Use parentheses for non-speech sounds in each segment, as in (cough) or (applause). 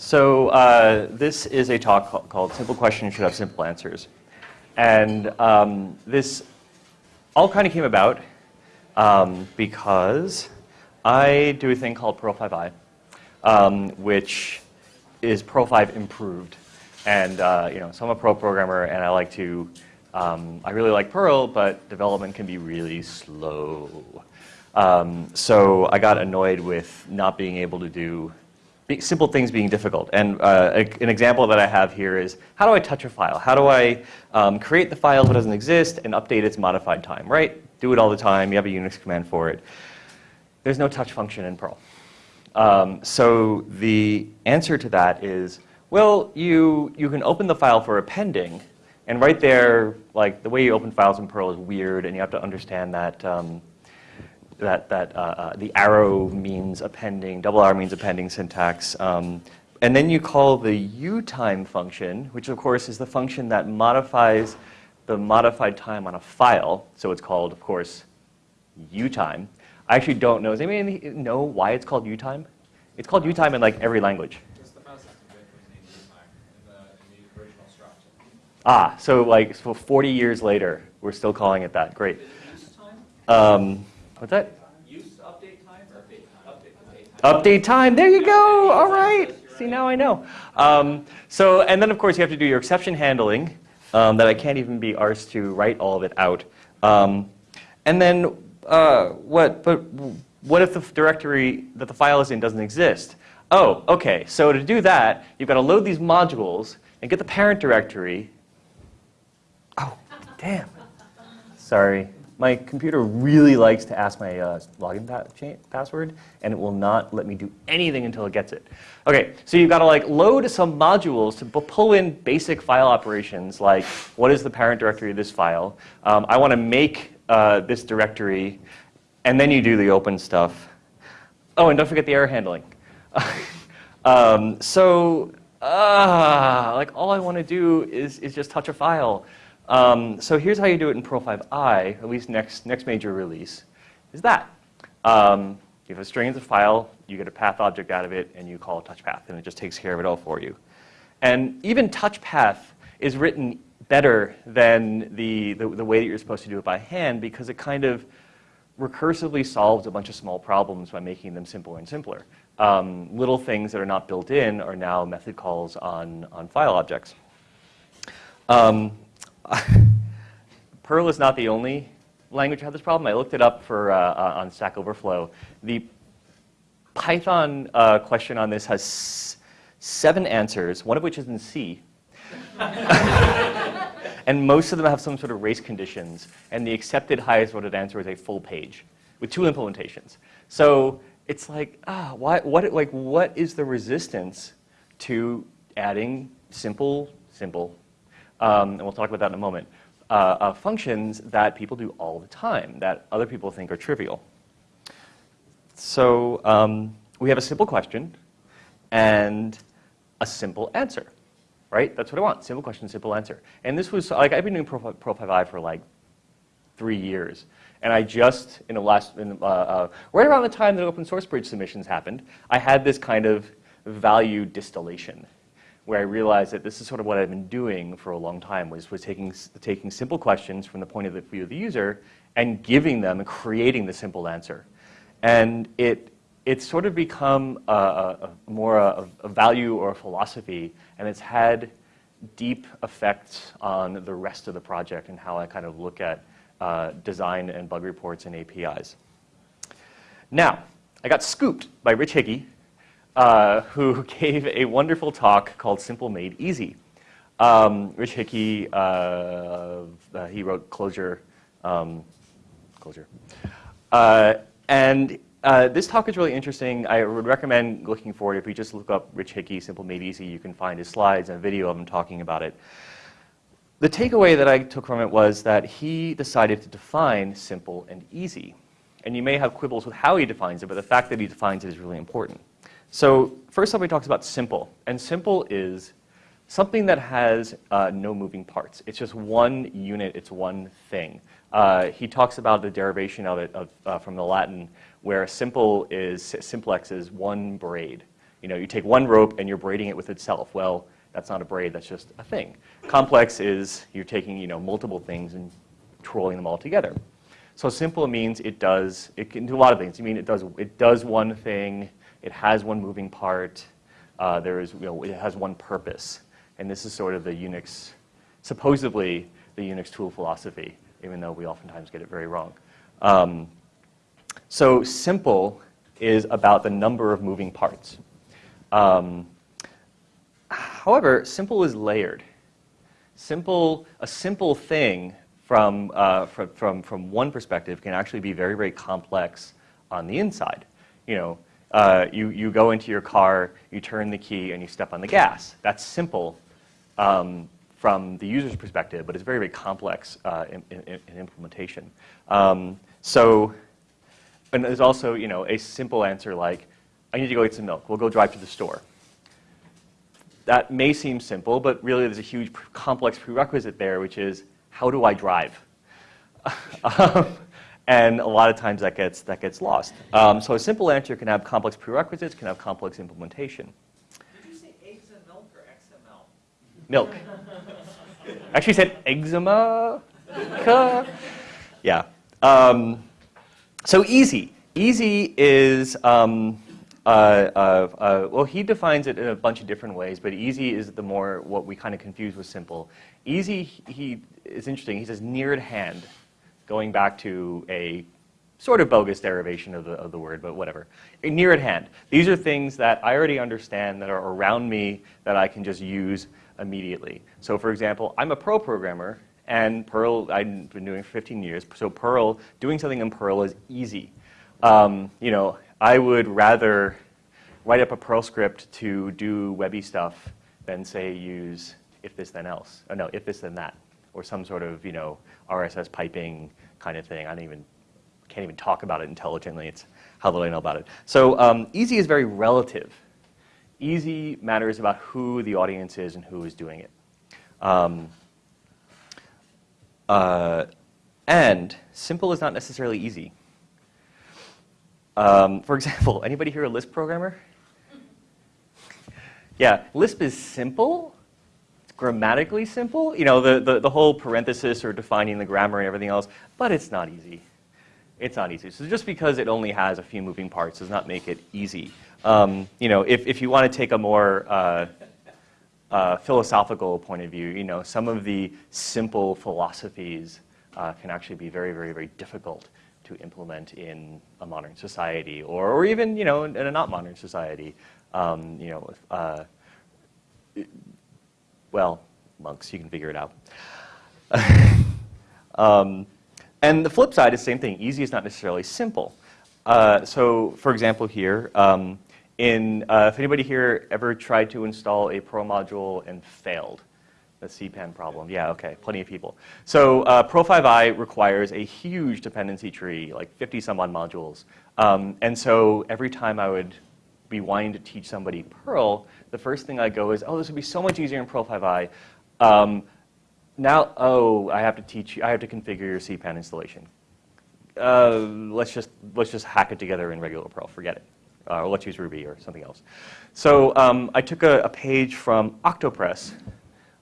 So uh, this is a talk called Simple Questions Should Have Simple Answers. And um, this all kind of came about um, because I do a thing called Perl 5i, um, which is Perl 5 improved. And uh, you know, so I'm a Pro programmer, and I like to, um, I really like Perl, but development can be really slow. Um, so I got annoyed with not being able to do simple things being difficult. And uh, an example that I have here is, how do I touch a file? How do I um, create the file if it doesn't exist and update its modified time, right? Do it all the time. You have a Unix command for it. There's no touch function in Perl. Um, so the answer to that is, well, you, you can open the file for appending, and right there, like the way you open files in Perl is weird, and you have to understand that um, that, that uh, uh, the arrow means appending, double arrow means appending syntax. Um, and then you call the utime function, which of course is the function that modifies the modified time on a file. So it's called, of course, utime. I actually don't know. Does anybody know why it's called utime? It's called utime in like every language. Ah, so like so 40 years later, we're still calling it that. Great. Um, What's that? Use update time or update time? Update, time. Update time. There you go. All right. See, now I know. Um, so, and then of course you have to do your exception handling um, that I can't even be arsed to write all of it out. Um, and then uh, what, but what if the directory that the file is in doesn't exist? Oh, okay. So to do that, you've got to load these modules and get the parent directory. Oh, damn. Sorry my computer really likes to ask my uh, login pa password, and it will not let me do anything until it gets it. Okay, so you've got to like load some modules to pull in basic file operations, like what is the parent directory of this file? Um, I want to make uh, this directory, and then you do the open stuff. Oh, and don't forget the error handling. (laughs) um, so, uh, like all I want to do is, is just touch a file. Um, so here's how you do it in Perl 5i, at least next, next major release, is that. Um, you have a string as a file, you get a path object out of it, and you call touch path, and it just takes care of it all for you. And even touch path is written better than the, the, the way that you're supposed to do it by hand because it kind of recursively solves a bunch of small problems by making them simpler and simpler. Um, little things that are not built in are now method calls on, on file objects. Um, (laughs) Perl is not the only language that has this problem. I looked it up for, uh, uh, on Stack Overflow. The Python uh, question on this has seven answers, one of which is in C. (laughs) and most of them have some sort of race conditions. And the accepted highest voted answer is a full page with two implementations. So it's like, ah, why, what, like, what is the resistance to adding simple, simple um, and we'll talk about that in a moment, uh, uh, functions that people do all the time that other people think are trivial. So um, we have a simple question and a simple answer, right? That's what I want, simple question, simple answer. And this was, like, I've been doing Perl 5i for like three years. And I just, in the last, in, uh, uh, right around the time that open source bridge submissions happened, I had this kind of value distillation where I realized that this is sort of what I've been doing for a long time, was, was taking, taking simple questions from the point of view of the user and giving them and creating the simple answer. And it, it's sort of become a, a, a more a, a, value or a philosophy, and it's had deep effects on the rest of the project and how I kind of look at uh, design and bug reports and APIs. Now, I got scooped by Rich Hickey uh, who (laughs) gave a wonderful talk called Simple Made Easy. Um, Rich Hickey, uh, uh, he wrote Clojure. Um, Clojure. Uh, and this talk is really interesting. I would recommend looking for it. If you just look up Rich Hickey, Simple Made Easy, you can find his slides and a video of him talking about it. The takeaway that I took from it was that he decided to define simple and easy. And you may have quibbles with how he defines it, but the fact that he defines it is really important. So first he talks about simple. And simple is something that has uh, no moving parts. It's just one unit. It's one thing. Uh, he talks about the derivation of it of, uh, from the Latin, where simple is simplex is one braid. You know, you take one rope and you're braiding it with itself. Well, that's not a braid, that's just a thing. Complex is you're taking, you know, multiple things and twirling them all together. So simple means it does, it can do a lot of things. I mean, it does, it does one thing, it has one moving part, uh, there is, you know, it has one purpose. And this is sort of the Unix, supposedly the Unix tool philosophy, even though we oftentimes get it very wrong. Um, so simple is about the number of moving parts. Um, however, simple is layered. Simple, a simple thing from, uh, from, from, from one perspective can actually be very, very complex on the inside. You know, uh, you, you go into your car, you turn the key, and you step on the gas. That's simple um, from the user's perspective, but it's very, very complex uh, in, in, in, implementation. Um, so, and there's also, you know, a simple answer like, I need to go get some milk. We'll go drive to the store. That may seem simple, but really there's a huge complex prerequisite there, which is, how do I drive? (laughs) um, and a lot of times that gets, that gets lost. Um, so a simple answer can have complex prerequisites, can have complex implementation. Did you say eggs and milk or XML? Milk. (laughs) Actually said eczema. yeah. Um, so easy. Easy is, um, uh, uh, uh, well, he defines it in a bunch of different ways, but easy is the more what we kind of confuse with simple. Easy, he is interesting. He says near at hand, going back to a sort of bogus derivation of the, of the word, but whatever. Near at hand. These are things that I already understand that are around me that I can just use immediately. So for example, I'm a Perl programmer, and Perl, I've been doing for 15 years, so Perl, doing something in Perl is easy. Um, you know, I would rather write up a Perl script to do webby stuff than say use if this then else. Oh no, if this then that, or some sort of you know RSS piping kind of thing. I don't even can't even talk about it intelligently. It's how little I know about it. So um, easy is very relative. Easy matters about who the audience is and who is doing it. Um, uh, and simple is not necessarily easy. Um, for example, (laughs) anybody here a Lisp programmer? (laughs) Yeah, Lisp is simple, grammatically simple, you know, the, the, the whole parenthesis or defining the grammar and everything else, but it's not easy. It's not easy. So just because it only has a few moving parts does not make it easy. Um, you know, if, if you want to take a more uh, uh, philosophical point of view, you know, some of the simple philosophies uh, can actually be very, very, very difficult to implement in a modern society, or, or even you know in, in a not modern society. Um, you know, uh, well, monks, you can figure it out. (laughs) um, and the flip side is same thing. Easy is not necessarily simple. Uh, so, for example, here, um, in uh, if anybody here ever tried to install a Perl module and failed, the CPAN problem. Yeah, okay, plenty of people. So uh, Perl5i requires a huge dependency tree, like 50 some odd modules. Um, and so every time I would be wanting to teach somebody Perl, the first thing I go is, oh, this would be so much easier in Perl5i. Um, now, oh, I have to teach you, I have to configure your CPAN installation. Uh, let's just let's just hack it together in regular Perl. Forget it. Uh, or let's use Ruby or something else. So um, I took a, a, page from Octopress,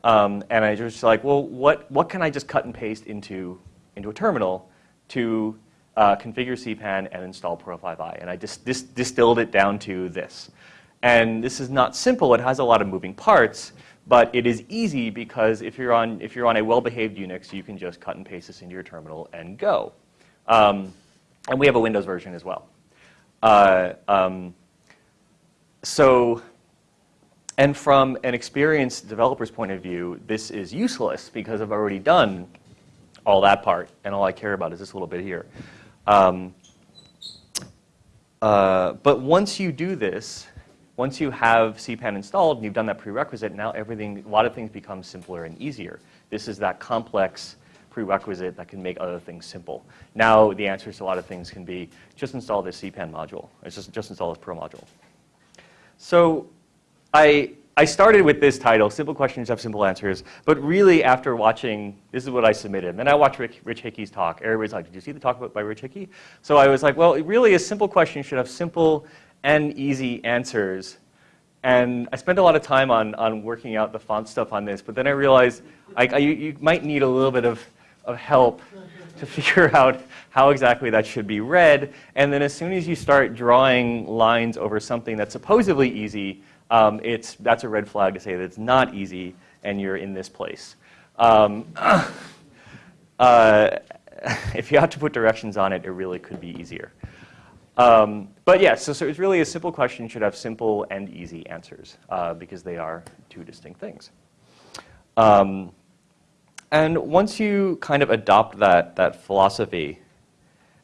um, and I was like, well, what, what can I just cut and paste into, into a terminal to uh, configure CPAN and install Perl5i? And I just dis distilled it down to this. And this is not simple. It has a lot of moving parts, but it is easy because if you're on, if you're on a well-behaved Unix, you can just cut and paste this into your terminal and go. Um, and we have a Windows version as well. Uh, um, so and from an experienced developer's point of view, this is useless because I've already done all that part, and all I care about is this little bit here. Um, uh, but once you do this, once you have CPAN installed and you've done that prerequisite, now everything, a lot of things become simpler and easier. This is that complex prerequisite that can make other things simple. Now the answers to a lot of things can be just install this CPAN module. It's just, just install this Perl module. So I, I started with this title, Simple Questions Have Simple Answers, but really after watching, this is what I submitted. And then I watched Rick, Rich Hickey's talk. Everybody's like, did you see the talk by Rich Hickey? So I was like, well, really a simple question should have simple and easy answers And I spent a lot of time on, on working out the font stuff on this, but then I realized I, I, you, you might need a little bit of, of help to (laughs) figure out how exactly that should be read. And then as soon as you start drawing lines over something that's supposedly easy, um, it's, that's a red flag to say that it's not easy and you're in this place. Um, (coughs) uh, (laughs) if you have to put directions on it, it really could be easier. Um, but yeah, so, so, it's really a simple question should have simple and easy answers uh, because they are two distinct things. Um, and once you kind of adopt that, that philosophy,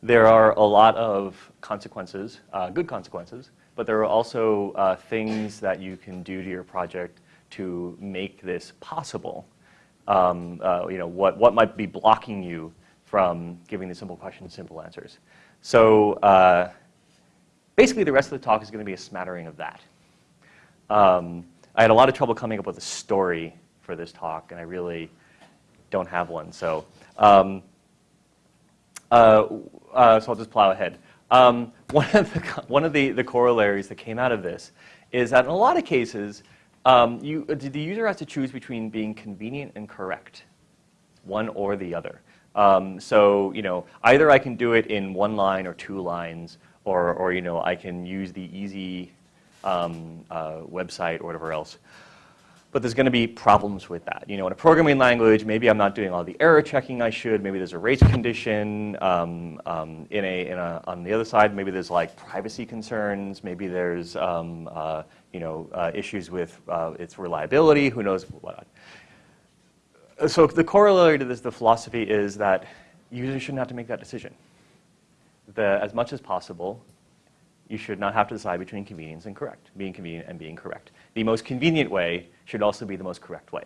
there are a lot of consequences, uh, good consequences, but there are also uh, things that you can do to your project to make this possible. Um, uh, you know, what, what might be blocking you from giving the simple questions simple answers. So uh, basically the rest of the talk is going to be a smattering of that. Um, I had a lot of trouble coming up with a story for this talk, and I really don't have one. So, um, uh, uh, so I'll just plow ahead. Um, (laughs) one of, the, one of the, the corollaries that came out of this is that in a lot of cases, um, you, the user has to choose between being convenient and correct, one or the other. Um, so, you know, either I can do it in one line or two lines, or, or you know, I can use the easy um, uh, website or whatever else. But there's going to be problems with that. You know, in a programming language, maybe I'm not doing all the error checking I should. Maybe there's a race condition. Um, um, in a, in a, on the other side, maybe there's like privacy concerns. Maybe there's um, uh, you know uh, issues with uh, its reliability. Who knows what? So the corollary to this, the philosophy is that users shouldn't have to make that decision the, as much as possible, you should not have to decide between convenience and correct, being convenient and being correct. The most convenient way should also be the most correct way.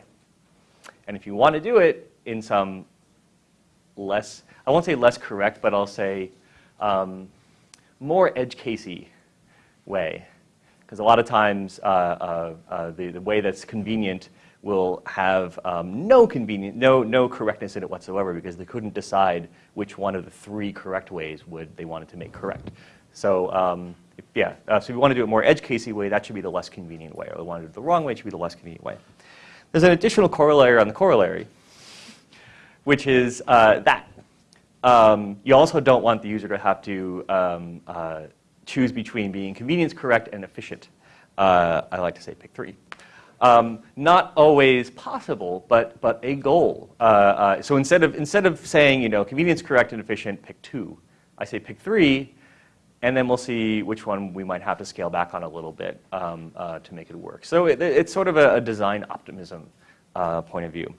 And if you want to do it in some less, I won't say less correct, but I'll say um, more edge casey way. Because a lot of times uh, uh, uh, the, the way that's convenient will have um, no convenient, no, no correctness in it whatsoever because they couldn't decide which one of the three correct ways would they wanted to make correct. So um, if, yeah, uh, so if you want to do it more edge casey way, that should be the less convenient way. Or if you want to do it the wrong way, it should be the less convenient way. There's an additional corollary on the corollary, which is uh, that. Um, you also don't want the user to have to um, uh, choose between being convenience correct and efficient. Uh, I like to say pick three. Um, not always possible, but, but a goal. Uh, uh, so instead of, instead of saying, you know, convenience correct and efficient, pick two, I say pick three, and then we'll see which one we might have to scale back on a little bit um, uh, to make it work. So it, it's sort of a, a design optimism uh, point of view.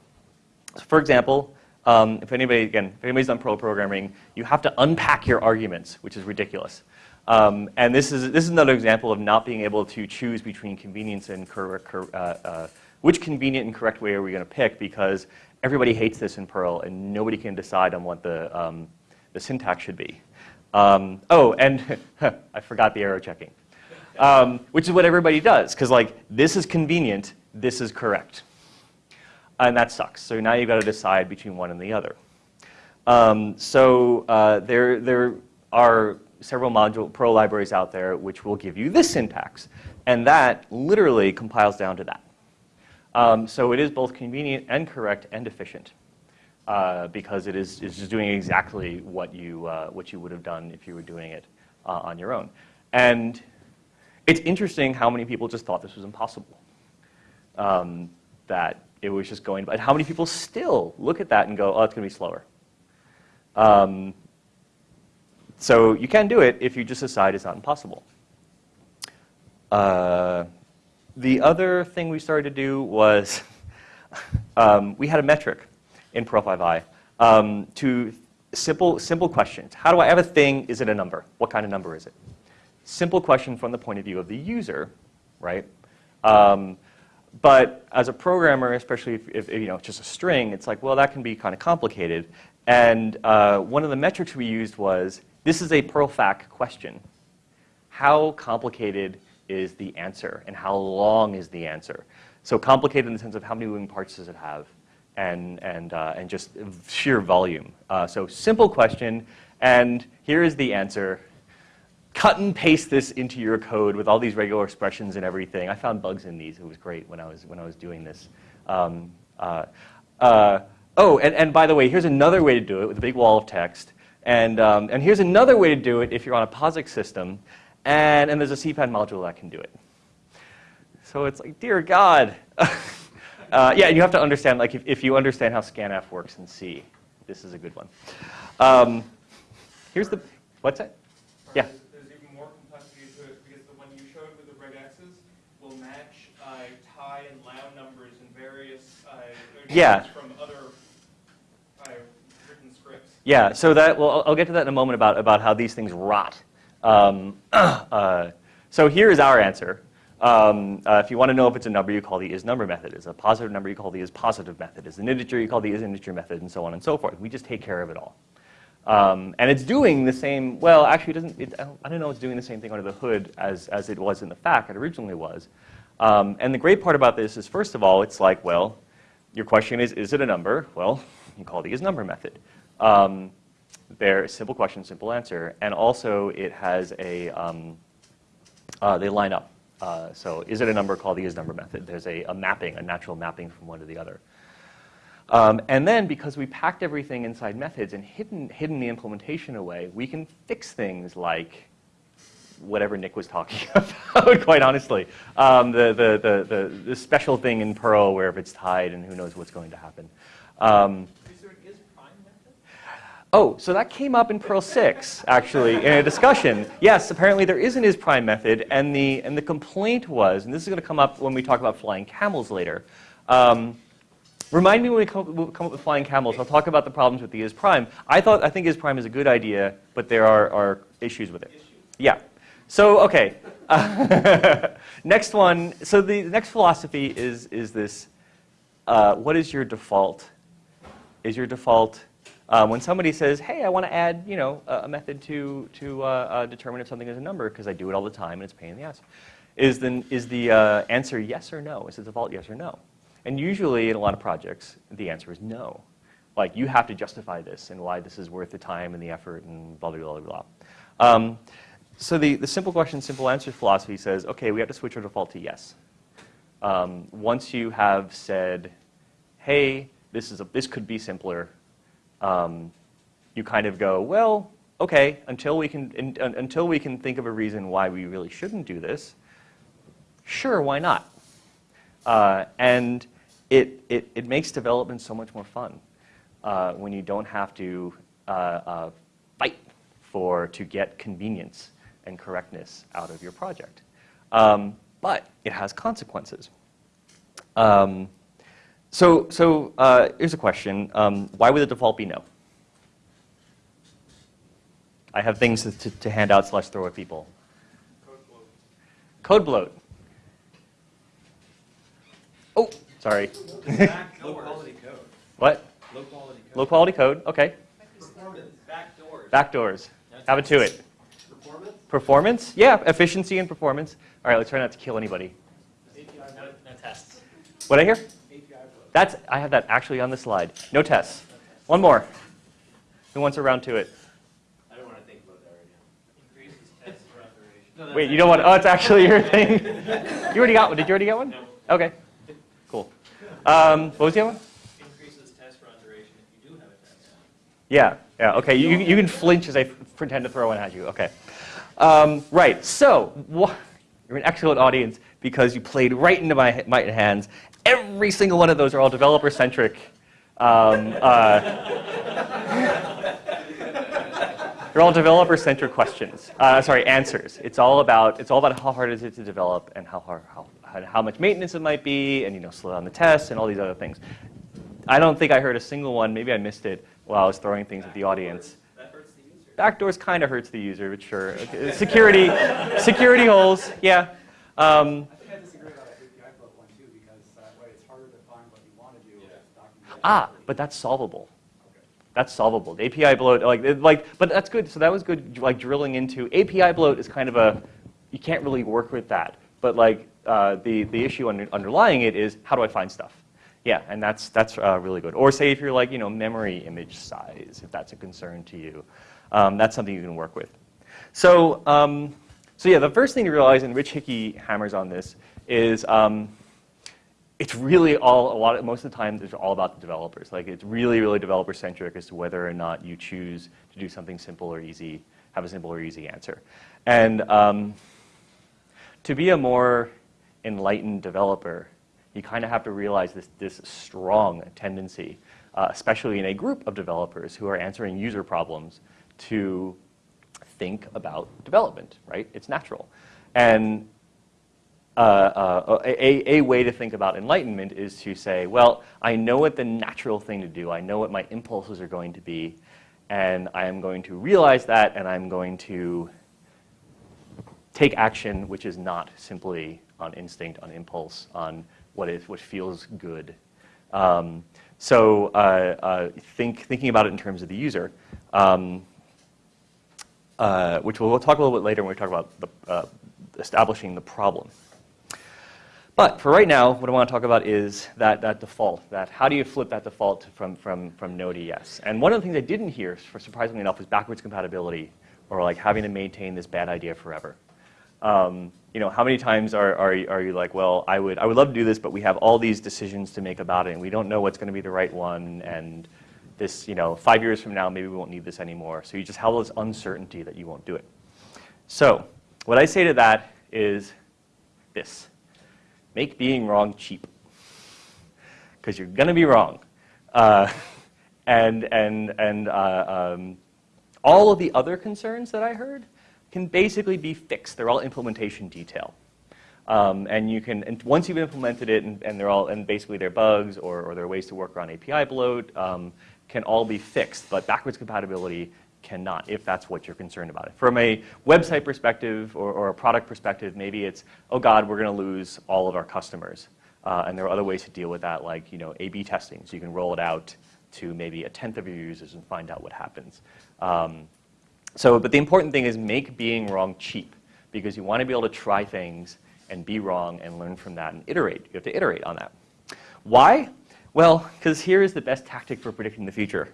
So for example, um, if anybody, again, if anybody's done Perl programming, you have to unpack your arguments, which is ridiculous. Um, and this is, this is another example of not being able to choose between convenience and uh, uh, which convenient and correct way are we going to pick because everybody hates this in Perl and nobody can decide on what the, um, the syntax should be. Um, oh, and (laughs) I forgot the arrow checking, um, which is what everybody does because like this is convenient, this is correct. And that sucks. So now you've got to decide between one and the other. Um, so uh, there, there are several module Perl libraries out there which will give you this syntax. And that literally compiles down to that. Um, so it is both convenient and correct and efficient uh, because it is is just doing exactly what you, uh, what you would have done if you were doing it uh, on your own. And it's interesting how many people just thought this was impossible. Um, that it was just going, but how many people still look at that and go, oh, it's going to be slower. Um, so you can do it if you just decide it's not impossible. Uh, the other thing we started to do was (laughs) um, we had a metric in Perl5i um, to simple, simple questions. How do I have a thing? Is it a number? What kind of number is it? Simple question from the point of view of the user, right? Um, but as a programmer, especially if, if, you know it's just a string, it's like, well, that can be kind of complicated. And uh, one of the metrics we used was this is a perlfaq question. How complicated is the answer and how long is the answer? So complicated in the sense of how many moving parts does it have and, and, uh, and just sheer volume. Uh, so simple question and here is the answer. cut and paste this into your code with all these regular expressions and everything. I found bugs in these. It was great when I was, when I was doing this. Um, uh, uh, oh, and, and by the way, here's another way to do it with a big wall of text. And, um, and here's another way to do it if you're on a POSIX system. And, and there's a CPAN module that can do it. So it's like, dear God. (laughs) uh, yeah, you have to understand, like, if, if you understand how scanf works in C, this is a good one. Um, here's the, what's that? Yeah. There's, there's even more complexity to it because the one you showed with the red X's will match uh, tie and loud numbers in various uh, Yeah. from other uh, written scripts. Yeah, so that, well, I'll- I'll get to that in a moment about, about how these things rot. Um, (clears throat) uh, so here is our answer. Um, uh, if you want to know if it's a number, you call the isNumber method. Is a positive number, you call the isPositive method. Is an integer, you call the isInteger method, and so on and so forth. We just take care of it all. Um, and it's doing the same, well, actually, it doesn't, it, I, don't, I don't know it's doing the same thing under the hood as, as it was in the fact it originally was. Um, and the great part about this is, first of all, it's like, well, your question is, is it a number? Well, (laughs) you call the isNumber method. Um, they're simple question, simple answer. And also, it has a, um, uh, they line up. Uh, so is it a number called the is number method? There's a, a mapping, a natural mapping from one to the other. Um, and then, because we packed everything inside methods and hidden, hidden the implementation away, we can fix things like whatever Nick was talking (laughs) about, quite honestly. Um, the, the, the, the, special thing in Perl where if it's tied and who knows what's going to happen. Um, Is there an is prime method? Oh, so that came up in Perl 6, actually, in a discussion. Yes, apparently there is an isPrime method, and the, and the complaint was, and this is going to come up when we talk about flying camels later. Um, remind me when we come, come up with flying camels, I'll talk about the problems with the isPrime. I thought, I think isPrime is a good idea, but there are, are issues with it. Yeah. So, okay. (laughs) next one, so the next philosophy is, is this, uh, what is your default? Is your default, um, when somebody says, hey, I want to add, you know, a, a method to, to uh, uh, determine if something is a number, because I do it all the time and it's pain in the ass, is the, is the uh, answer yes or no? Is the default yes or no? And usually in a lot of projects, the answer is no. Like, you have to justify this and why this is worth the time and the effort and blah, blah, blah, blah, blah. Um, so the, the simple question, simple answer philosophy says, okay, we have to switch our default to yes. Um, once you have said, hey, this, is a, this could be simpler, um, you kind of go, well, okay, until we, can, in, un, until we can think of a reason why we really shouldn't do this, sure, why not? Uh, and it, it, it makes development so much more fun uh, when you don't have to uh, uh, fight for to get convenience and correctness out of your project. Um, but it has consequences. Um, so so uh, here's a question. Um, why would the default be no? I have things to, to, to hand out slash throw at people. Code bloat. Code bloat. Oh, sorry. Low quality code. What? Low quality code. Low quality code, okay. Performance, backdoors. Backdoors. Have it to it. Performance? Performance? Yeah, efficiency and performance. All right, let's try not to kill anybody. API, no, no tests. What I hear? API flow. That's, I have that actually on the slide. No tests. One more. Who wants a round to it? I don't want to think about that right now. Increases test for operation. Wait, you don't want, oh, it's (laughs) actually your thing. You already got one. Did you already get one? No. Okay, cool. Um, what was the other one? Increases test run duration if you do have a test. Yeah, yeah, okay. You, you can flinch as I pretend to throw one at you. Okay. Um, right, so you're an excellent audience because you played right into my, my hands. Every single one of those are all developer centric. Um, uh, they're all developer centric questions. Uh, sorry, answers. It's all about it's all about how hard is it to develop and how hard how, how, much maintenance it might be and you know slow down the tests and all these other things. I don't think I heard a single one. Maybe I missed it while I was throwing things at the audience. Backdoors kind of hurts the user, but sure. Okay. Security, security holes, yeah. Um, I think I disagree about the API flow one too, because that way it's harder to find what you want to do if it's documented. Ah, but that's solvable. That's solvable. The API bloat, like, like, but that's good. So that was good, like drilling into API bloat is kind of a, you can't really work with that. But like uh, the the issue under, underlying it is how do I find stuff? Yeah, and that's that's uh, really good. Or say if you're like you know memory image size, if that's a concern to you, um, that's something you can work with. So, um, so yeah, the first thing to realize, and Rich Hickey hammers on this, is um, it's really all a lot. Of, most of the time, it's all about the developers. Like it's really, really developer centric as to whether or not you choose to do something simple or easy, have a simple or easy answer. And um, to be a more enlightened developer, you kind of have to realize this this strong tendency, uh, especially in a group of developers who are answering user problems, to think about development. Right? It's natural, and uh, uh, a, a, way to think about enlightenment is to say, well, I know what the natural thing to do. I know what my impulses are going to be. And I am going to realize that, and I'm going to take action which is not simply on instinct, on impulse, on what is what feels good. Um, so uh, uh, think, thinking about it in terms of the user, um, uh, which we'll, we'll, talk a little bit later when we talk about the, uh, establishing the problem. But for right now, what I want to talk about is that, that default, that how do you flip that default from, from, from no to yes? And one of the things I didn't hear, for surprisingly enough, was backwards compatibility or like having to maintain this bad idea forever. Um, you know, how many times are, are, are you like, well, I would, I would love to do this, but we have all these decisions to make about it, and we don't know what's going to be the right one, and this, you know, five years from now, maybe we won't need this anymore. So you just have this uncertainty that you won't do it. So what I say to that is this make being wrong cheap. Because you're going to be wrong. Uh, (laughs) and and, and uh, um, all of the other concerns that I heard can basically be fixed. They're all implementation detail. Um, and you can, and once you've implemented it, and, and they're all, and basically they're bugs or, or they're ways to work around API bloat, um, can all be fixed. But backwards compatibility cannot, if that's what you're concerned about. From a website perspective or, or a product perspective, maybe it's, oh God, we're going to lose all of our customers. Uh, and there are other ways to deal with that, like you know, A/B testing. So you can roll it out to maybe a tenth of your users and find out what happens. Um, so, but the important thing is make being wrong cheap, because you want to be able to try things and be wrong and learn from that and iterate. You have to iterate on that. Why? Well, because here is the best tactic for predicting the future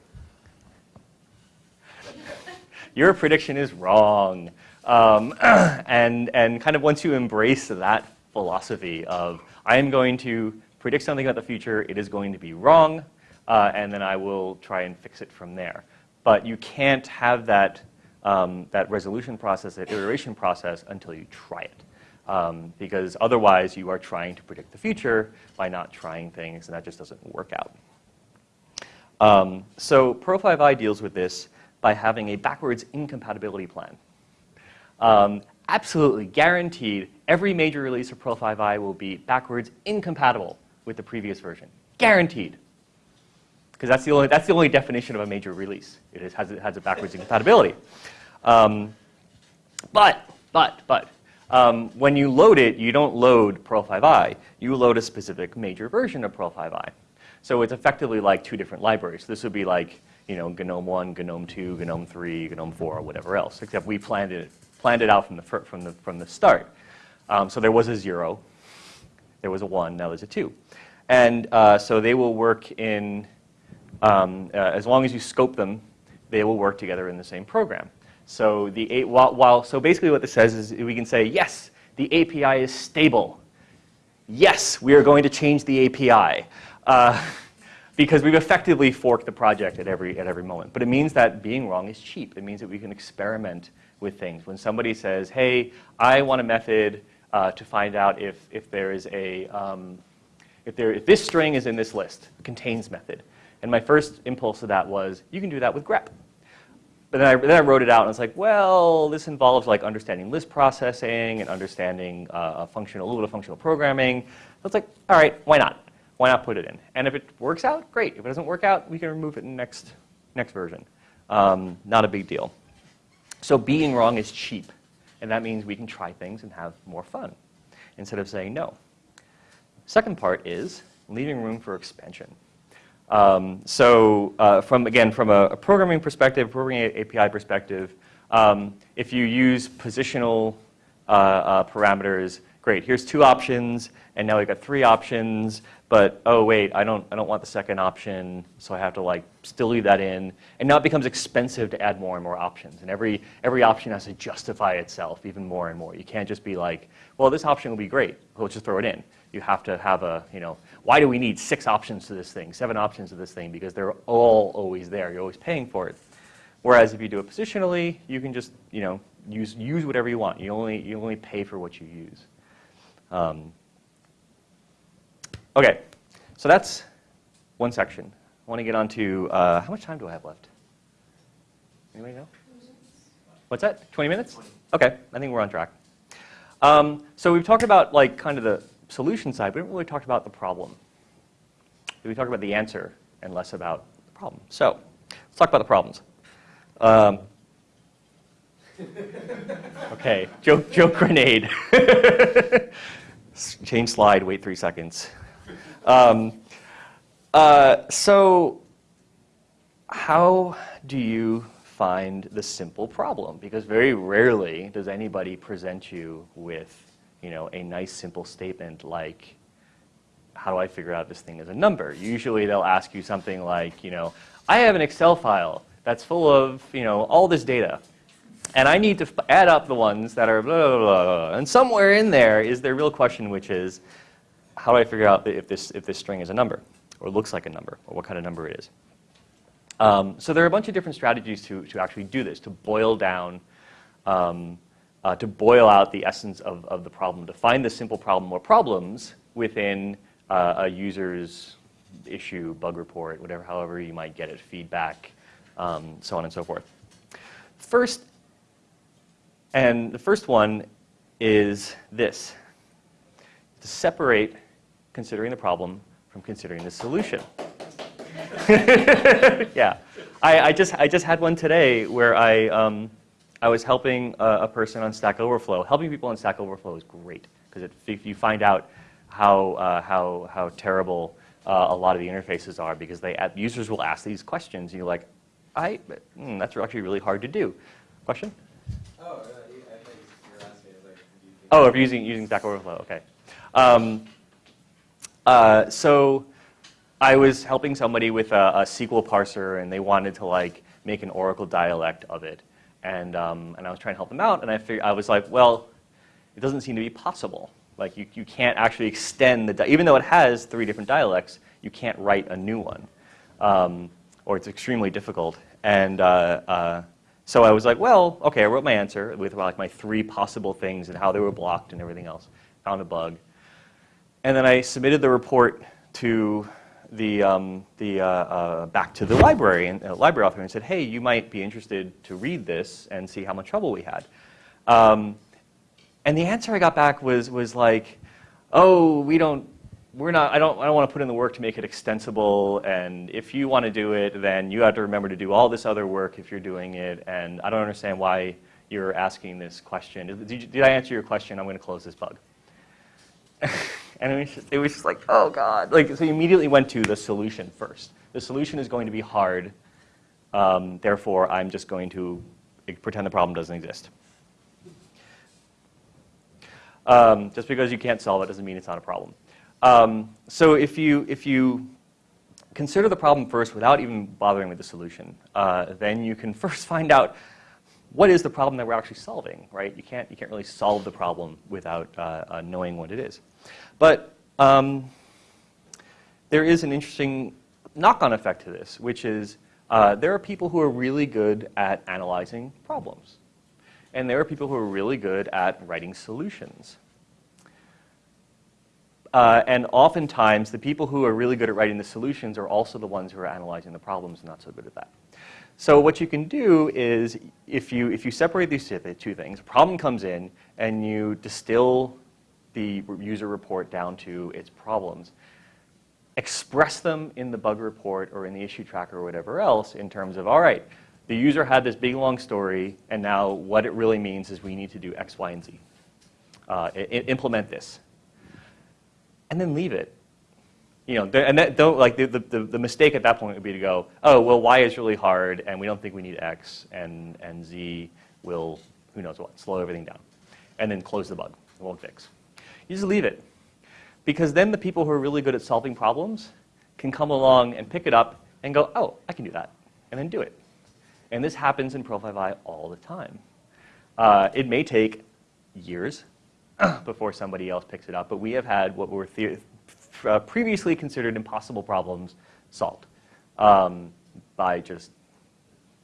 your prediction is wrong. Um, (clears throat) and, and kind of once you embrace that philosophy of, I am going to predict something about the future, it is going to be wrong, uh, and then I will try and fix it from there. But you can't have that, um, that resolution process, that iteration process, until you try it. Um, because otherwise you are trying to predict the future by not trying things, and that just doesn't work out. Um, so Perl5i deals with this by having a backwards incompatibility plan. Um, absolutely guaranteed, every major release of Perl5i will be backwards incompatible with the previous version. Guaranteed. Because that's, the only, that's the only definition of a major release. It is, has, it has a backwards incompatibility. Um, but, but, but, um, when you load it, you don't load Perl5i. You load a specific major version of Perl5i. So it's effectively like two different libraries. This would be like you know, GNOME 1, GNOME 2, GNOME 3, GNOME 4, or whatever else, except we planned it, planned it out from the, from the, from the start. Um, so there was a 0, there was a 1, now there's a 2. And uh, so they will work in, um, uh, as long as you scope them, they will work together in the same program. So, the, while, while, so basically what this says is we can say, yes, the API is stable. Yes, we are going to change the API. Uh, (laughs) because we've effectively forked the project at every, at every moment. But it means that being wrong is cheap. It means that we can experiment with things. When somebody says, hey, I want a method uh, to find out if, if there is a, um, if, there, if this string is in this list, contains method. And my first impulse to that was, you can do that with grep. But then I, then I wrote it out and it's like, well, this involves like understanding list processing and understanding uh, functional, a little bit of functional programming. So it's like, all right, why not? Why not put it in? And if it works out, great. If it doesn't work out, we can remove it in the next, next version. Um, not a big deal. So being wrong is cheap. And that means we can try things and have more fun instead of saying no. Second part is leaving room for expansion. Um, so uh, from, again, from a, a, programming perspective, programming API perspective, um, if you use positional uh, uh, parameters, great, here's two options, and now we've got three options, but oh wait, I don't, I don't want the second option, so I have to like still leave that in. And now it becomes expensive to add more and more options, and every, every option has to justify itself even more and more. You can't just be like, well, this option will be great, let's just throw it in. You have to have a, you know, why do we need six options to this thing, seven options to this thing? Because they're all always there, you're always paying for it. Whereas if you do it positionally, you can just, you know, use, use whatever you want. You only, you only pay for what you use. Um, okay, so that's one section. I want to get on to, uh, how much time do I have left? Anybody know? What's that, 20 minutes? Okay, I think we're on track. Um, so we've talked about like kind of the solution side, but we haven't really talked about the problem. We talked about the answer and less about the problem. So let's talk about the problems. Um, (laughs) okay, joke, joke grenade. (laughs) Change slide, wait three seconds. Um, uh, so how do you find the simple problem? Because very rarely does anybody present you with you know, a nice simple statement like, how do I figure out this thing is a number? Usually they'll ask you something like, you know, I have an Excel file that's full of you know, all this data. And I need to add up the ones that are blah, blah, blah, blah. And somewhere in there is the real question, which is, how do I figure out if this, if this string is a number, or looks like a number, or what kind of number it is? Um, so there are a bunch of different strategies to, to actually do this, to boil down, um, uh, to boil out the essence of, of the problem, to find the simple problem or problems within uh, a user's issue, bug report, whatever, however you might get it, feedback, um, so on and so forth. First, and the first one is this, to separate considering the problem from considering the solution. (laughs) yeah, I, I, just, I just had one today where I, um, I was helping a, a, person on Stack Overflow. Helping people on Stack Overflow is great because if you find out how, uh, how, how terrible uh, a lot of the interfaces are because they, users will ask these questions and you're like, I, mm, that's actually really hard to do. Question? Oh, uh, I think you're asking, like, oh, if using, using Stack Overflow, okay. Um, uh, so I was helping somebody with a, a, SQL parser and they wanted to like make an Oracle dialect of it. And, um, and I was trying to help them out and I, figured, I was like, well, it doesn't seem to be possible. Like you, you can't actually extend the, even though it has three different dialects, you can't write a new one. Um, or it's extremely difficult. And uh, uh, so I was like, well, okay, I wrote my answer with like my three possible things and how they were blocked and everything else. Found a bug. And then I submitted the report to the, um, the uh, uh, back to the library and uh, library author and said, hey, you might be interested to read this and see how much trouble we had. Um, and the answer I got back was, was like, oh, we don't we're not, I don't, I don't want to put in the work to make it extensible, and if you want to do it, then you have to remember to do all this other work if you're doing it, and I don't understand why you're asking this question. Did, did I answer your question? I'm going to close this bug. (laughs) and it was, just, it was just like, oh God. Like, so you immediately went to the solution first. The solution is going to be hard, um, therefore I'm just going to pretend the problem doesn't exist. Um, just because you can't solve it doesn't mean it's not a problem. Um, so if you, if you consider the problem first without even bothering with the solution, uh, then you can (laughs) first find out what is the problem that we're actually solving, right? You can't, you can't really solve the problem without uh, uh, knowing what it is. But um, there is an interesting knock-on effect to this, which is uh, there are people who are really good at analyzing problems. And there are people who are really good at writing solutions. Uh, and oftentimes, the people who are really good at writing the solutions are also the ones who are analyzing the problems and not so good at that. So what you can do is, if you, if you separate these two things, a problem comes in and you distill the user report down to its problems, express them in the bug report or in the issue tracker or whatever else in terms of, all right, the user had this big long story, and now what it really means is we need to do X, Y, and Z. Uh, implement this and then leave it. You know, and that don't like the, the, the mistake at that point would be to go, oh, well, Y is really hard, and we don't think we need X, and, and Z will, who knows what, slow everything down. And then close the bug. It won't fix. You just leave it. Because then the people who are really good at solving problems can come along and pick it up and go, oh, I can do that, and then do it. And this happens in Perl5i all the time. Uh, it may take years (clears throat) before somebody else picks it up, but we have had what were uh, previously considered impossible problems solved um, by just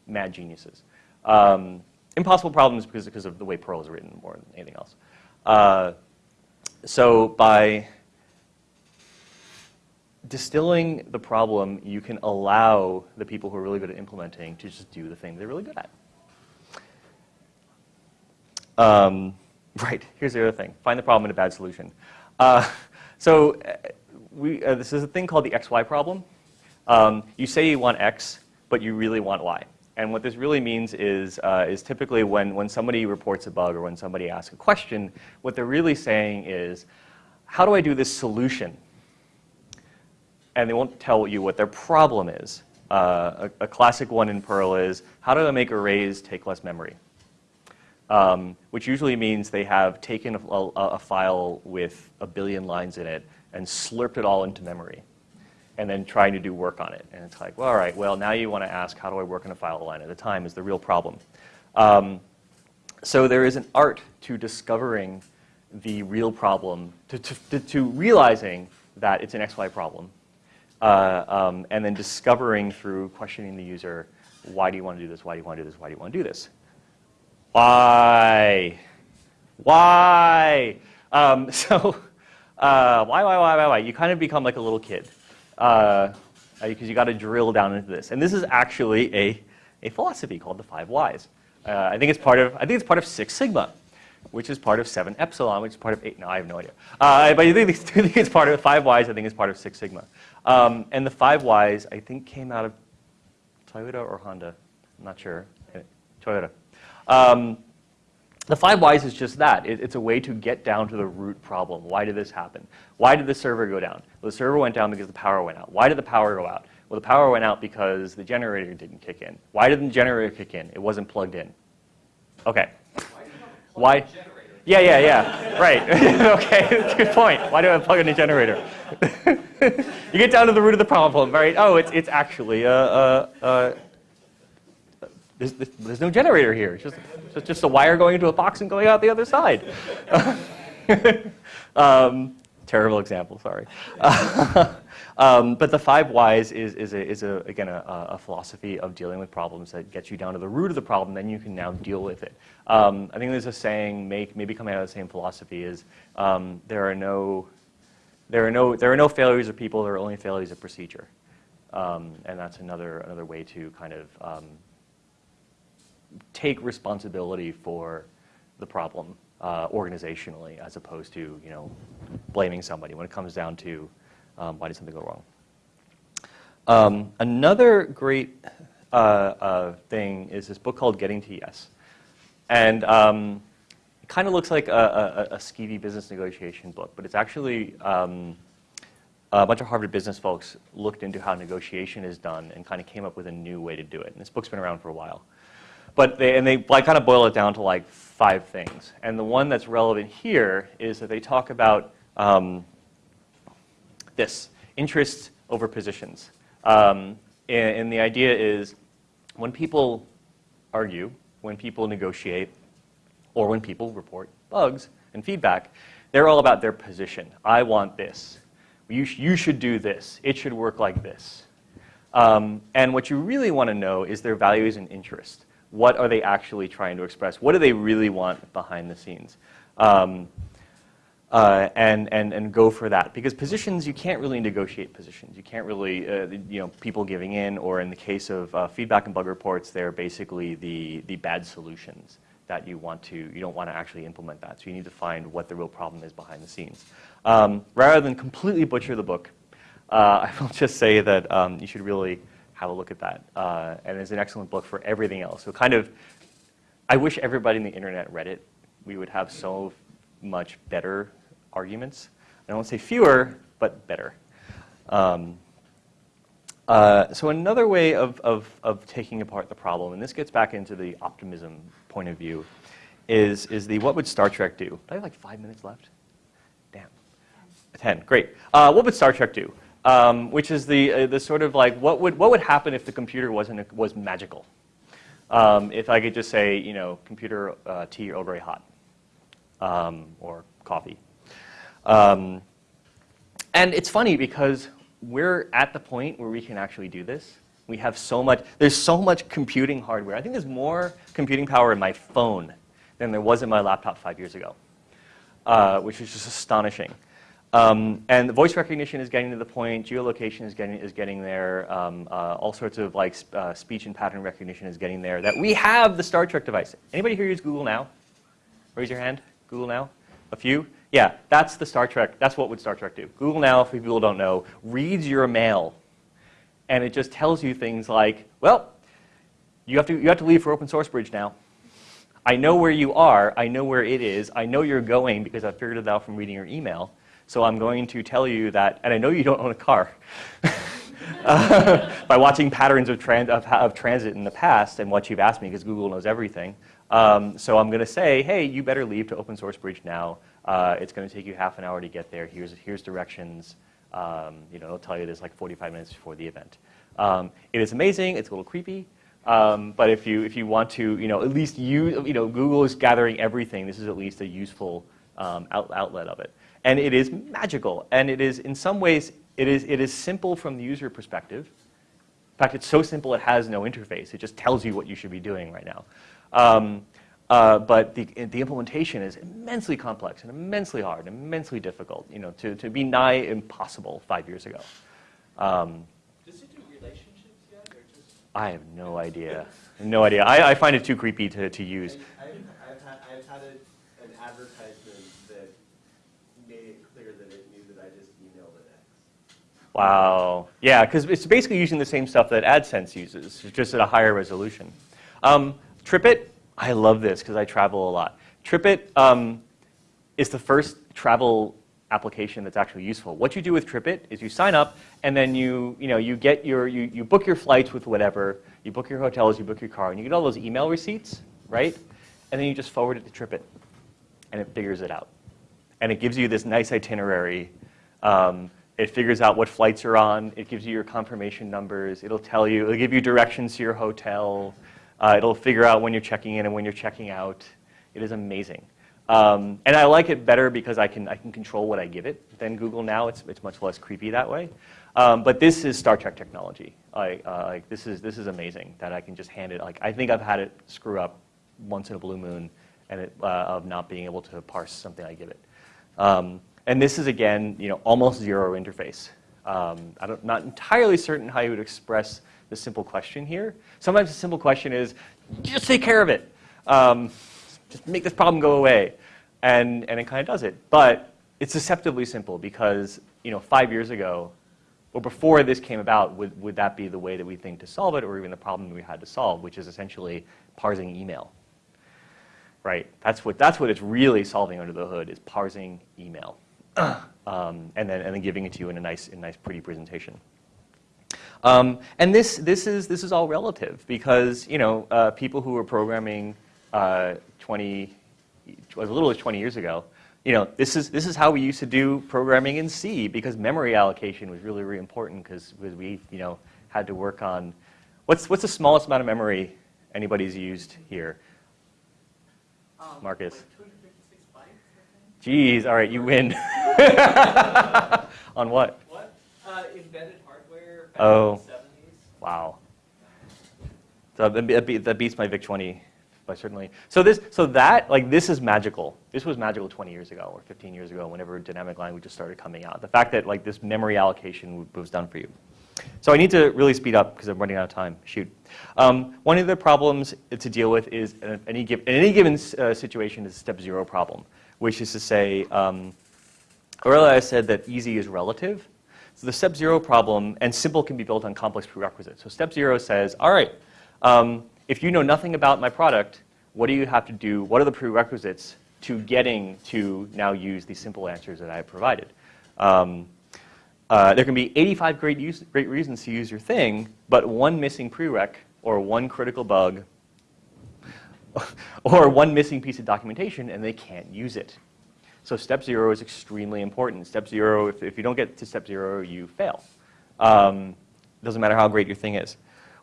mad geniuses. Um, impossible problems because, because of the way Perl is written more than anything else. Uh, so by distilling the problem, you can allow the people who are really good at implementing to just do the thing they're really good at. Um, (laughs) right, here's the other thing. Find the problem and a bad solution. Uh, so uh, we, uh, this is a thing called the XY problem. Um, you say you want X, but you really want Y. And what this really means is, uh, is typically when, when somebody reports a bug or when somebody asks a question, what they're really saying is, how do I do this solution? And they won't tell you what their problem is. Uh, a, a, classic one in Perl is, how do I make arrays take less memory? Um, which usually means they have taken a, a, a file with a billion lines in it and slurped it all into memory and then trying to do work on it. And it's like, well, all right, well, now you want to ask, how do I work on a file line at a time is the real problem. Um, so there is an art to discovering the real problem, to, to, to realizing that it's an XY problem, uh, um, and then discovering through questioning the user, why do you want to do this, why do you want to do this, why do you want to do this? Why? Why? Um, (laughs) so, uh, why, why, why, why, why? You kind of become like a little kid because uh, you got to drill down into this. And this is actually a, a philosophy called the five whys. Uh, I think it's part of I think it's part of Six Sigma, which is part of Seven Epsilon, which is part of Eight. No, I have no idea. Uh, but I think, (laughs) I think it's part of five whys. I think it's part of Six Sigma. Um, and the five whys I think came out of Toyota or Honda. I'm not sure. Toyota. Um, the five whys is just that. It, it's a way to get down to the root problem. Why did this happen? Why did the server go down? Well, the server went down because the power went out. Why did the power go out? Well, the power went out because the generator didn't kick in. Why didn't the generator kick in? It wasn't plugged in. Okay. Why? Yeah, yeah, yeah. right. (laughs) okay, good point. Why do I plug in a generator? (laughs) you get down to the root of the problem, right? Oh, it's, it's actually a, there's, there's no generator here. It's just, it's just a wire going into a box and going out the other side. (laughs) um, terrible example, sorry. (laughs) um, but the five whys is, is, a, is a, again, a, a, philosophy of dealing with problems that gets you down to the root of the problem, then you can now deal with it. Um, I think there's a saying, make, maybe coming out of the same philosophy, is um, there, are no, there, are no, there are no failures of people, there are only failures of procedure. Um, and that's another, another way to kind of um, take responsibility for the problem uh, organizationally as opposed to you know blaming somebody when it comes down to um, why did something go wrong. Um, another great uh, uh, thing is this book called Getting to Yes. And um, it kind of looks like a, a, a, skeevy business negotiation book, but it's actually um, a bunch of Harvard business folks looked into how negotiation is done and kind of came up with a new way to do it. And this book's been around for a while. But they, and they like, kind of boil it down to like five things. And the one that's relevant here is that they talk about um, this, interests over positions. Um, and, and the idea is when people argue, when people negotiate, or when people report bugs and feedback, they're all about their position. I want this. You, sh you should do this. It should work like this. Um, and what you really want to know is their values and interests what are they actually trying to express? What do they really want behind the scenes? Um, uh, and, and, and go for that. Because positions, you can't really negotiate positions. You can't really, uh, you know, people giving in, or in the case of uh, feedback and bug reports, they're basically the, the bad solutions that you want to, you don't want to actually implement that. So you need to find what the real problem is behind the scenes. Um, rather than completely butcher the book, uh, (laughs) I will just say that um, you should really have a look at that. Uh, and it's an excellent book for everything else. So kind of, I wish everybody in the internet read it. We would have so much better arguments. I don't want to say fewer, but better. Um, uh, so another way of, of, of taking apart the problem, and this gets back into the optimism point of view, is, is the what would Star Trek do? Do I have like five minutes left? Damn. 10, great. Uh, what would Star Trek do? Um, which is the, uh, the sort of like, what would, what would happen if the computer wasn't, was magical? Um, if I could just say, you know, computer, uh, tea, Earl Grey hot, um, or coffee. Um, and it's funny because we're at the point where we can actually do this. We have so much, there's so much computing hardware. I think there's more computing power in my phone than there was in my laptop five years ago, uh, which is just astonishing. Um, and the voice recognition is getting to the point, geolocation is getting, is getting there, um, uh, all sorts of like uh, speech and pattern recognition is getting there, that we have the Star Trek device. Anybody here use Google Now? Raise your hand, Google Now? A few? Yeah, that's the Star Trek, that's what would Star Trek do. Google Now, if people don't know, reads your mail, and it just tells you things like, well, you have to, you have to leave for Open Source Bridge now. I know where you are, I know where it is, I know you're going because I figured it out from reading your email. So I'm going to tell you that, and I know you don't own a car, (laughs) uh, by watching patterns of, of, of, transit in the past and what you've asked me, because Google knows everything. Um, so I'm going to say, hey, you better leave to open source bridge now. Uh, it's going to take you half an hour to get there. Here's, here's directions. Um, you know, it'll tell you this like 45 minutes before the event. Um, it is amazing. It's a little creepy. Um, but if you, if you want to, you know, at least use, you know, Google is gathering everything. This is at least a useful um, out, outlet of it. And it is magical. And it is, in some ways, it is, it is simple from the user perspective. In fact, it's so simple it has no interface. It just tells you what you should be doing right now. Um, uh, but the, the implementation is immensely complex and immensely hard, and immensely difficult, you know, to, to be nigh impossible five years ago. Um, Does it do relationships yet, or just? I have no idea. no idea. I, I find it too creepy to, to use. I, I've, I've had, I've had a, an advertisement that made it clear that it knew that I just emailed an X. Wow. Yeah, because it's basically using the same stuff that AdSense uses, just at a higher resolution. Um, TripIt, I love this because I travel a lot. TripIt um, is the first travel application that's actually useful. What you do with TripIt is you sign up and then you, you, know, you, get your, you, you book your flights with whatever, you book your hotels, you book your car, and you get all those email receipts, right? And then you just forward it to TripIt and it figures it out. And it gives you this nice itinerary. Um, it figures out what flights are on. It gives you your confirmation numbers. It'll tell you, it'll give you directions to your hotel. Uh, it'll figure out when you're checking in and when you're checking out. It is amazing. Um, and I like it better because I can, I can control what I give it than Google now. It's, it's much less creepy that way. Um, but this is Star Trek technology. I, uh, like, this, is, this is amazing that I can just hand it. Like, I think I've had it screw up once in a blue moon and it, uh, of not being able to parse something I give it. Um, and this is, again, you know, almost zero interface. Um, I'm not entirely certain how you would express the simple question here. Sometimes the simple question is, just take care of it. Um, just make this problem go away. And, and it kind of does it. But it's deceptively simple because you know, five years ago, or before this came about, would, would that be the way that we think to solve it or even the problem we had to solve, which is essentially parsing email? Right? That's what, that's what it's really solving under the hood is parsing email. (coughs) um, and, then, and then giving it to you in a nice, in a nice pretty presentation. Um, and this, this, is, this is all relative because you know, uh, people who were programming uh, 20, as little as 20 years ago, you know, this is, this is how we used to do programming in C because memory allocation was really, really important because we you know, had to work on, what's, what's the smallest amount of memory anybody's used here? Um, Marcus. like 256 bytes, I think? Geez, all right, you win. (laughs) (laughs) On what? What? Uh, embedded hardware back Oh. in the 70s. Wow. So that, be- that beats my VIC-20 by certainly. So this, so that, like, this is magical. This was magical 20 years ago or 15 years ago, whenever dynamic languages started coming out. The fact that like this memory allocation was done for you. So I need to really speed up because I'm running out of time. Shoot. Um, one of the problems to deal with is uh, any give, in any given uh, situation is a step zero problem, which is to say, um, earlier I said that easy is relative. So the step zero problem, and simple can be built on complex prerequisites. So step zero says, all right, um, if you know nothing about my product, what do you have to do? What are the prerequisites to getting to now use these simple answers that I have provided? Um, uh, there can be 85 great, use, great reasons to use your thing, but one missing prereq or one critical bug (laughs) or one missing piece of documentation and they can't use it. So step zero is extremely important. Step zero, if, if you don't get to step zero, you fail. Um, doesn't matter how great your thing is.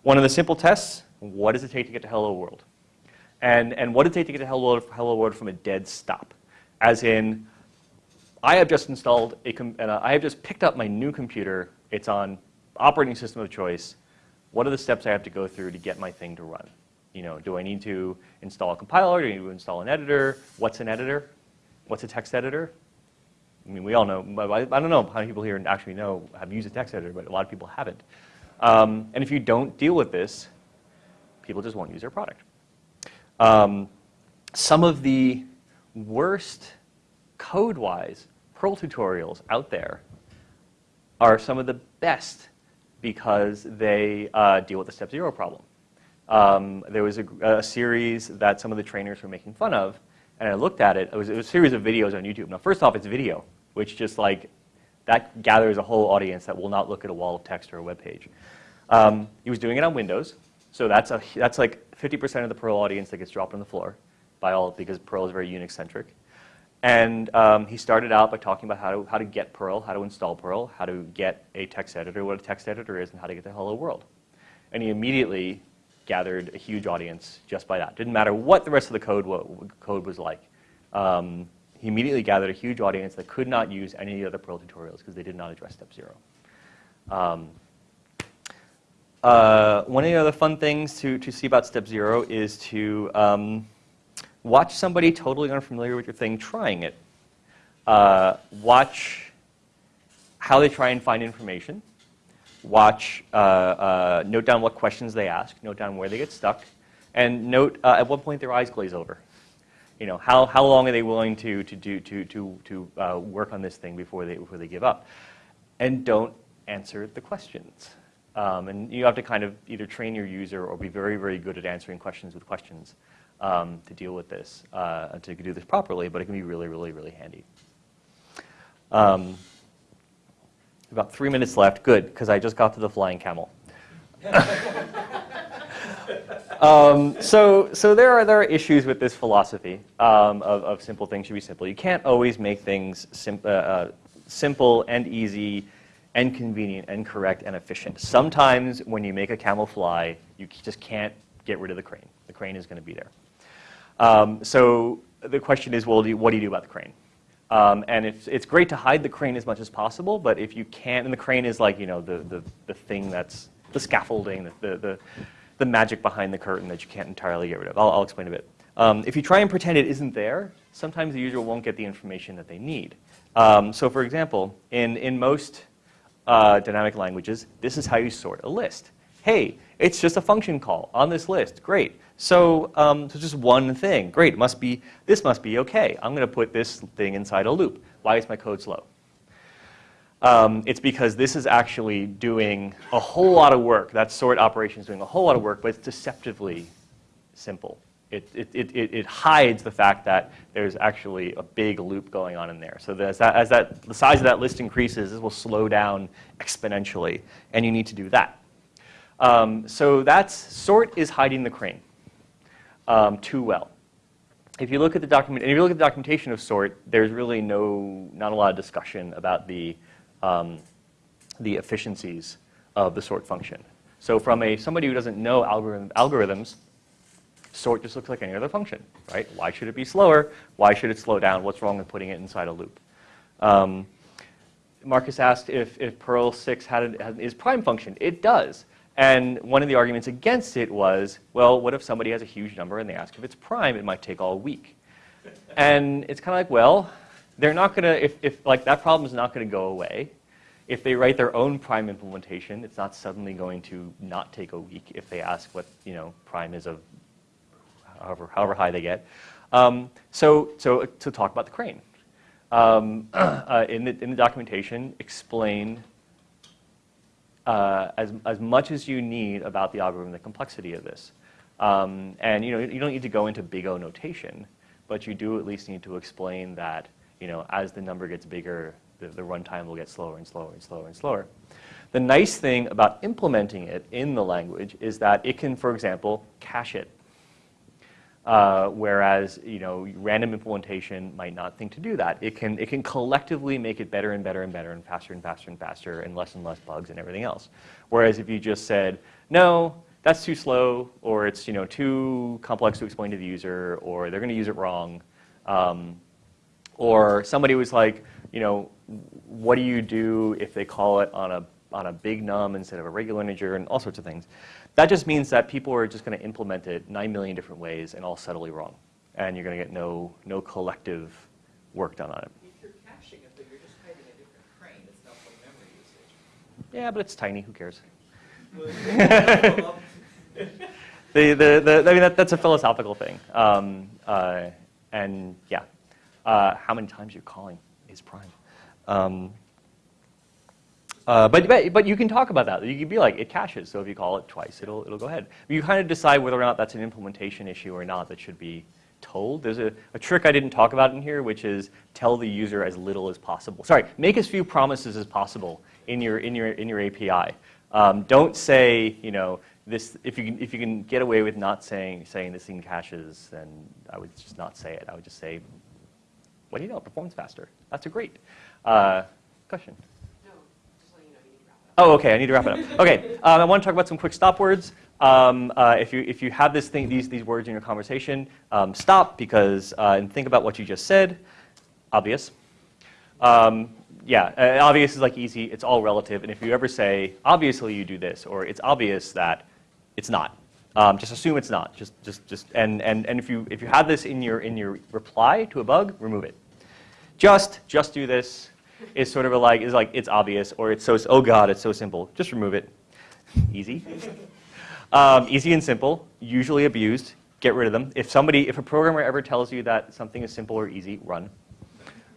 One of the simple tests, what does it take to get to hello world? And, and what does it take to get to hello world, hello world from a dead stop? As in, I have just installed a, com- uh, I have just picked up my new computer. It's on operating system of choice. What are the steps I have to go through to get my thing to run? You know, do I need to install a compiler? Do I need to install an editor? What's an editor? What's a text editor? I mean, we all know, I, I don't know how many people here actually know, have used a text editor, but a lot of people haven't. Um, and if you don't deal with this, people just won't use your product. Um, some of the worst code-wise Perl tutorials out there are some of the best because they uh, deal with the step zero problem. Um, there was a, a, series that some of the trainers were making fun of, and I looked at it. It was, it was a series of videos on YouTube. Now, first off, it's video, which just like, that gathers a whole audience that will not look at a wall of text or a web page. Um, he was doing it on Windows, so that's, a, that's like 50% of the Perl audience that gets dropped on the floor by all, because Perl is very Unix-centric. And um, he started out by talking about how to, how to get Perl, how to install Perl, how to get a text editor, what a text editor is, and how to get to hello world. And he immediately gathered a huge audience just by that. Didn't matter what the rest of the code, what, code was like. Um, he immediately gathered a huge audience that could not use any of the other Perl tutorials because they did not address step zero. Um, uh, one of the other fun things to, to see about step zero is to um, watch somebody totally unfamiliar with your thing trying it. Uh, watch how they try and find information watch, uh, uh, note down what questions they ask, note down where they get stuck, and note uh, at what point their eyes glaze over. You know, how, how long are they willing to, to, do, to, to, to uh, work on this thing before they, before they give up? And don't answer the questions. Um, and you have to kind of either train your user or be very, very good at answering questions with questions um, to deal with this, uh, to do this properly, but it can be really, really, really handy. Um, about three minutes left. Good, because I just got to the flying camel. (laughs) um, so, so there are there are issues with this philosophy um, of, of simple things should be simple. You can't always make things sim uh, uh, simple and easy and convenient and correct and efficient. Sometimes when you make a camel fly, you just can't get rid of the crane. The crane is going to be there. Um, so the question is, well, do you, what do you do about the crane? Um, and it's, it's great to hide the crane as much as possible, but if you can't, and the crane is like, you know, the, the, the thing that's the scaffolding, the, the, the, the magic behind the curtain that you can't entirely get rid of. I'll, I'll explain a bit. Um, if you try and pretend it isn't there, sometimes the user won't get the information that they need. Um, so for example, in, in most uh, dynamic languages, this is how you sort a list. Hey, it's just a function call on this list. Great. So, um, so just one thing. Great, must be, this must be okay. I'm going to put this thing inside a loop. Why is my code slow? Um, it's because this is actually doing a whole lot of work. That sort operation is doing a whole lot of work, but it's deceptively simple. It, it, it, it, hides the fact that there's actually a big loop going on in there. So as, that, as that, the size of that list increases, this will slow down exponentially, and you need to do that. Um, so that's sort is hiding the crane um, too well. If you look at the document, if you look at the documentation of sort, there's really no, not a lot of discussion about the, um, the efficiencies of the sort function. So from a somebody who doesn't know algorithm, algorithms, sort just looks like any other function, right? Why should it be slower? Why should it slow down? What's wrong with putting it inside a loop? Um, Marcus asked if, if Perl 6 had, a, had is prime function. It does. And one of the arguments against it was, well, what if somebody has a huge number and they ask if it's prime, it might take all week. And it's kind of like, well, they're not going to, if, if like that problem is not going to go away. If they write their own prime implementation, it's not suddenly going to not take a week if they ask what, you know, prime is of however, however high they get. Um, so, so to talk about the crane. Um, (clears throat) uh, in, the, in the documentation, explain uh, as, as much as you need about the algorithm, the complexity of this. Um, and you know, you don't need to go into big O notation, but you do at least need to explain that you know, as the number gets bigger, the, the runtime will get slower and slower and slower and slower. The nice thing about implementing it in the language is that it can, for example, cache it. Uh, whereas, you know, random implementation might not think to do that. It can, it can collectively make it better and better and better and faster and faster and faster and less and less bugs and everything else. Whereas if you just said, no, that's too slow, or it's, you know, too complex to explain to the user, or they're going to use it wrong, um, or somebody was like, you know, what do you do if they call it on a, on a big num instead of a regular integer and all sorts of things. That just means that people are just going to implement it 9 million different ways and all subtly wrong. And you're going to get no, no collective work done on it. If you're caching it, but you're just hiding a different crane, it's not for memory usage. Yeah, but it's tiny, who cares? (laughs) The, the, the, I mean, that, that's a philosophical thing. Um, uh, and yeah, uh, how many times you're calling is prime. Um, uh, but, but, but you can talk about that. You can be like, it caches, so if you call it twice, it'll, it'll go ahead. You kind of decide whether or not that's an implementation issue or not that should be told. There's a, a trick I didn't talk about in here, which is tell the user as little as possible. Sorry, make as few promises as possible in your, in your, in your API. Um, don't say, you know, this, if you, can, if you can get away with not saying, saying this thing caches, then I would just not say it. I would just say, what do you know, it performs faster. That's a great. Uh, question? No, just letting you know you need to wrap it up. Oh, okay, I need to wrap it up. Okay, um, I want to talk about some quick stop words. Um, uh, if, you, if you have this thing, these, these words in your conversation, um, stop because, uh, and think about what you just said. Obvious. Um, yeah, uh, obvious is like easy, it's all relative, and if you ever say, obviously you do this, or it's obvious that, it's not. Um, just assume it's not. Just, just, just, and, and, and if you, if you have this in your, in your reply to a bug, remove it. Just, just do this is sort of a like, is like, it's obvious, or it's so, oh God, it's so simple. Just remove it. Easy. (laughs) Um, easy and simple, usually abused. Get rid of them. If somebody, if a programmer ever tells you that something is simple or easy, run.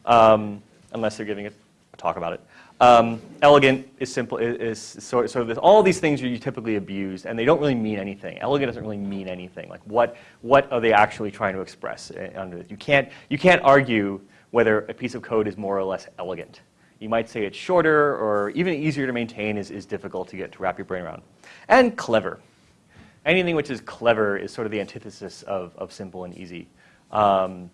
Um, unless they're giving a talk about it. Um, elegant is simple, is, is sort, sort of this, all these things are you typically abused, and they don't really mean anything. Elegant doesn't really mean anything. Like what, what are they actually trying to express uh, under this? You can't, you can't argue whether a piece of code is more or less elegant. You might say it's shorter or even easier to maintain is, is difficult to get to wrap your brain around. And clever. Anything which is clever is sort of the antithesis of, of simple and easy. Um,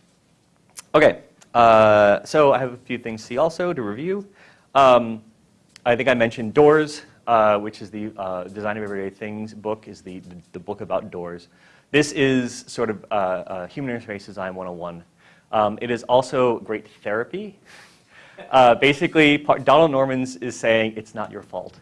okay, uh, so I have a few things to see also to review. Um, I think I mentioned Doors, uh, which is the uh, Design of Everyday Things book, is the, the, the book about doors. This is sort of uh, uh, Human Interface Design 101. Um, it is also great therapy. Uh, basically, Donald Normans is saying it's not your fault.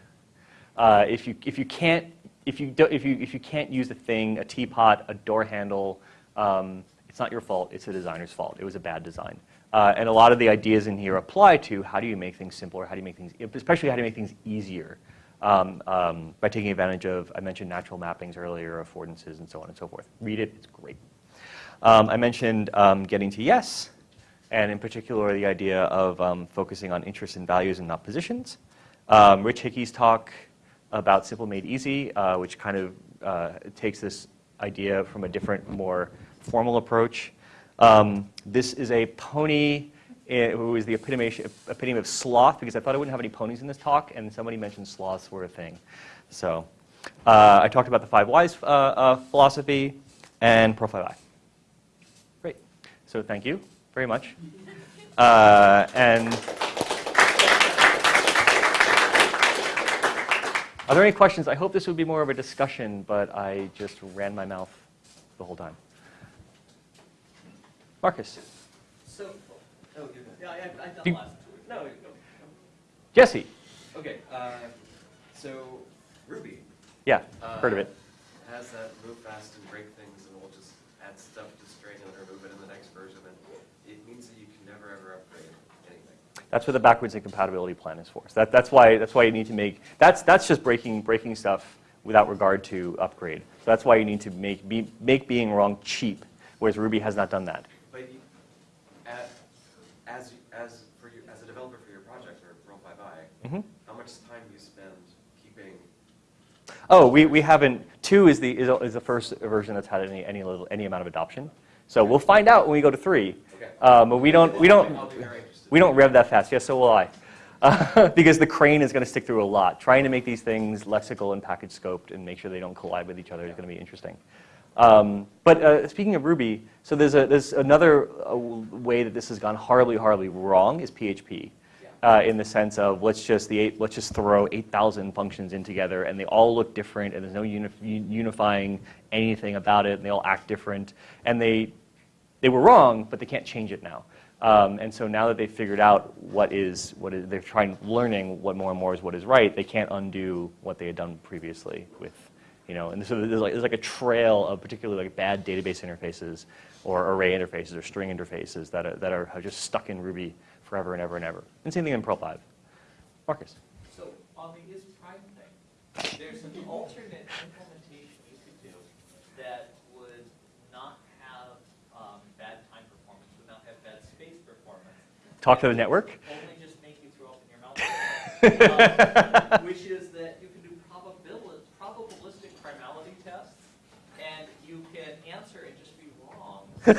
Uh, if, you, if, you can't, if, you do, if, you, if you can't use a thing, a teapot, a door handle, um, it's not your fault, it's the designer's fault. It was a bad design. Uh, and a lot of the ideas in here apply to how do you make things simpler, how do you make things, especially how do you make things easier um, um, by taking advantage of, I mentioned natural mappings earlier, affordances, and so on and so forth. Read it, it's great. Um, I mentioned um, getting to yes, and in particular the idea of um, focusing on interests and values and not positions. Um, Rich Hickey's talk about Simple Made Easy, uh, which kind of uh, takes this idea from a different, more formal approach. Um, this is a pony eh, who is the epitome, epitome of sloth, because I thought I wouldn't have any ponies in this talk, and somebody mentioned sloths were a thing. So uh, I talked about the five whys uh, uh, philosophy and Perl 5i. Great. So thank you very much. Uh, and are there any questions? I hope this would be more of a discussion, but I just ran my mouth the whole time. Marcus. So, oh, you're good. Yeah, I, I, I You- last. No, go. Jesse. Okay, uh, so Ruby. Yeah, heard of uh, it. Has that move fast and break things, and we'll just add stuff to string and remove it in the next version, and it means that you can never ever upgrade anything. That's what the backwards incompatibility plan is for. So that, that's why that's why you need to make that's that's just breaking breaking stuff without regard to upgrade. So that's why you need to make be, make being wrong cheap, whereas Ruby has not done that. But you, at, as, as, for you, as a developer for your project, or Perl 5i, Mhm. how much time do you spend keeping, Oh, we, we haven't. Two is the is, is the first version that's had any any little any amount of adoption. So we'll find out when we go to three. Okay. Um, but we don't we don't I'll be very interested. we don't rev that fast. Yes, so will I. Uh, (laughs) because the crane is going to stick through a lot. Trying to make these things lexical and package scoped and make sure they don't collide with each other is going to be interesting. Um, but uh, speaking of Ruby, so there's, a, there's another uh, way that this has gone horribly, horribly wrong is PHP. Uh, in the sense of let's just the eight, let's just throw 8,000 functions in together and they all look different and there's no uni- unifying anything about it and they all act different. And they they were wrong but they can't change it now. Um, and so now that they've figured out what is what is they're trying learning what more and more is what is right they can't undo what they had done previously with you know and so there's like, there's like a trail of particularly like bad database interfaces or array interfaces or string interfaces that are, that are just stuck in Ruby forever and ever and ever. And same thing in 5. Marcus. So on the is prime thing, there's an alternate implementation you could do that would not have um, bad time performance, would not have bad space performance. Talk to the network. Only just make you throw up in your mouth. (laughs) Um, Which is that you can do probability, probabilistic primality tests, and you can answer and just be wrong. And since you can control the likelihood that you're wrong, just make it so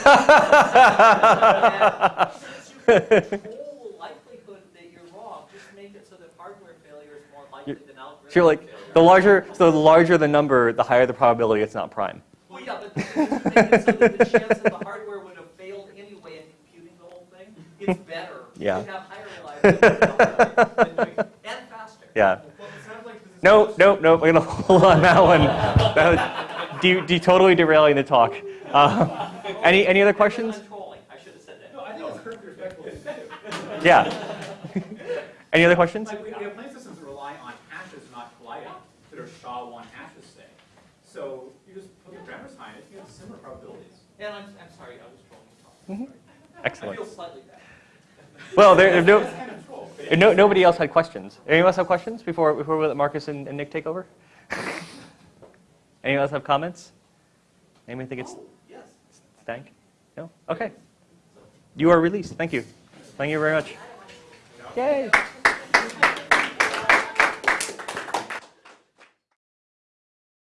that hardware failure is more likely You're- than algorithm So like, the larger, so the larger the number, the higher the probability it's not prime. Well, yeah, but so the chance that the hardware would have failed anyway in computing the whole thing is better. Yeah. You have higher reliability (laughs) and faster. Yeah. Well, like. No, no, no, we're gonna (laughs) hold on that one. That was de- de- totally derailing the talk. Uh, (laughs) any, any other questions? I'm trolling, I should have said that. No, I think it's perfectly respectful. Yeah. Any other questions? Like, we, we have plain systems that rely on hashes, not colliding, that are SHA-1 hashes, say. So you just put the parameters behind it, you get similar probabilities. And I'm, I'm sorry, I was trolling. Sorry. I Excellent. feel slightly bad. (laughs) Well, there, there's no, kind of troll. no, nobody else had questions. Anyone else have questions before, before we let Marcus and, and Nick take over? (laughs) Anyone else have comments? Anyone think it's Oh, stank? No? Okay. You are released. Thank you. Thank you very much. Yay.